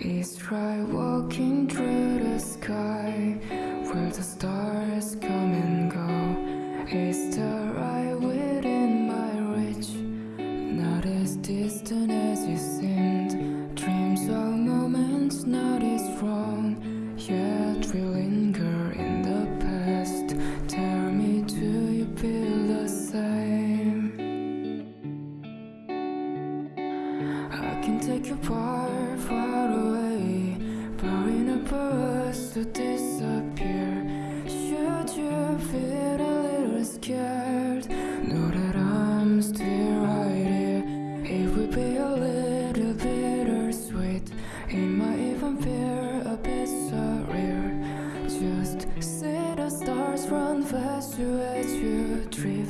Is try walking through the sky where the stars come and go. Is the right within my reach, not as distant as it seemed. Dreams of moments not as strong, yet we linger in the past. Tell me, do you feel the same? I can take you far, scared. Know that I'm still right here. It would be a little bittersweet. It might even feel a bit surreal. Just see the stars run past as you drift.